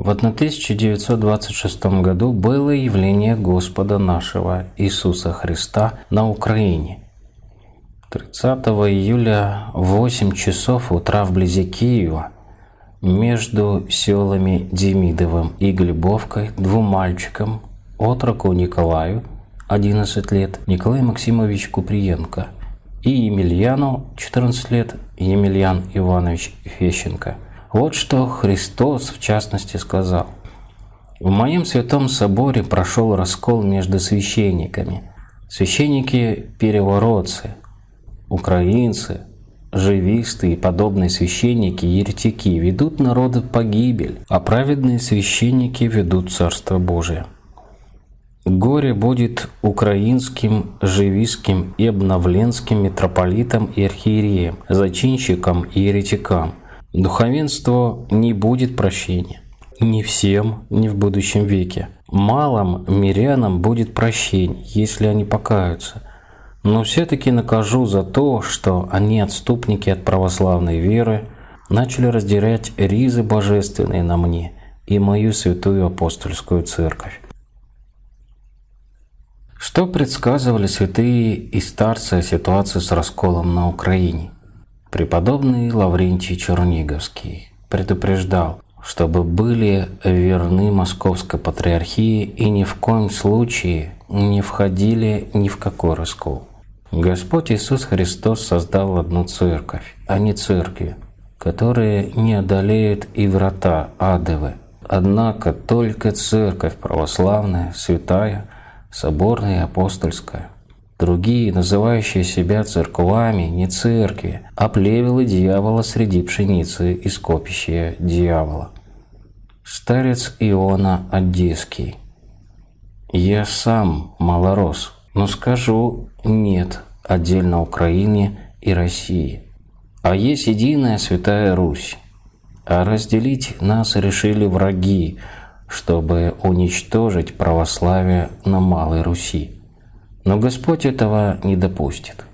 В 1926 году было явление Господа нашего Иисуса Христа на Украине. 30 июля в 8 часов утра вблизи Киева между селами Демидовым и Глебовкой двум мальчикам, отроку Николаю, 11 лет, Николай Максимович Куприенко и Емельяну, 14 лет, Емельян Иванович Фещенко – вот что Христос в частности сказал. В моем святом соборе прошел раскол между священниками. Священники-переворотцы, украинцы, живисты и подобные священники-еретики ведут народы погибель, а праведные священники ведут Царство Божие. Горе будет украинским, живистским и обновленским митрополитам и архиереям, зачинщикам и еретикам, Духовенству не будет прощения. Не всем, не в будущем веке. Малым мирянам будет прощение, если они покаются. Но все-таки накажу за то, что они, отступники от православной веры, начали раздирать ризы божественные на мне и мою святую апостольскую церковь. Что предсказывали святые и старцы о ситуации с расколом на Украине? Преподобный Лаврентий Черниговский предупреждал, чтобы были верны Московской Патриархии и ни в коем случае не входили ни в какой раскол. Господь Иисус Христос создал одну церковь, а не церкви, которые не одолеют и врата адовы. Однако только церковь православная, святая, соборная и апостольская – Другие, называющие себя церквами, не церкви, а плевелы дьявола среди пшеницы и скопища дьявола. Старец Иона Одесский. Я сам малорос, но скажу «нет» отдельно Украине и России. А есть единая Святая Русь. А разделить нас решили враги, чтобы уничтожить православие на Малой Руси. Но Господь этого не допустит.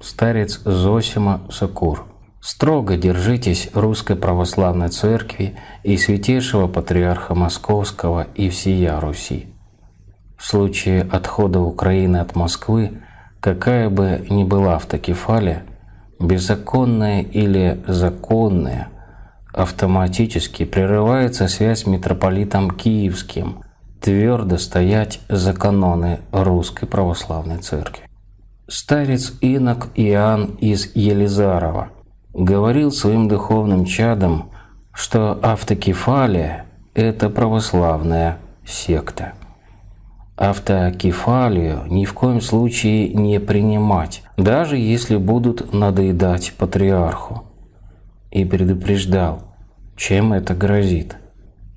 Старец Зосима Сокур. Строго держитесь Русской Православной Церкви и Святейшего Патриарха Московского и всея Руси. В случае отхода Украины от Москвы, какая бы ни была автокефалия, беззаконная или законная, автоматически прерывается связь с митрополитом Киевским, твердо стоять за каноны Русской Православной Церкви. Старец Инок Иоанн из Елизарова говорил своим духовным чадам, что автокефалия – это православная секта. Автокефалию ни в коем случае не принимать, даже если будут надоедать патриарху. И предупреждал, чем это грозит.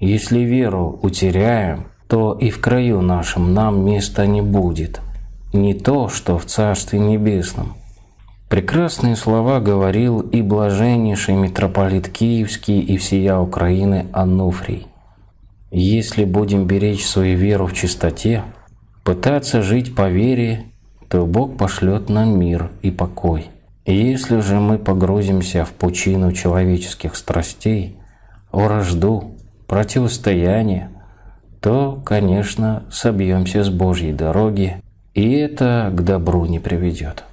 Если веру утеряем – то и в краю нашем нам места не будет, не то, что в Царстве Небесном. Прекрасные слова говорил и блаженнейший митрополит Киевский и всея Украины Ануфрий. Если будем беречь свою веру в чистоте, пытаться жить по вере, то Бог пошлет нам мир и покой. если же мы погрузимся в пучину человеческих страстей, вражду, противостояние, то, конечно, собьемся с Божьей дороги, и это к добру не приведет.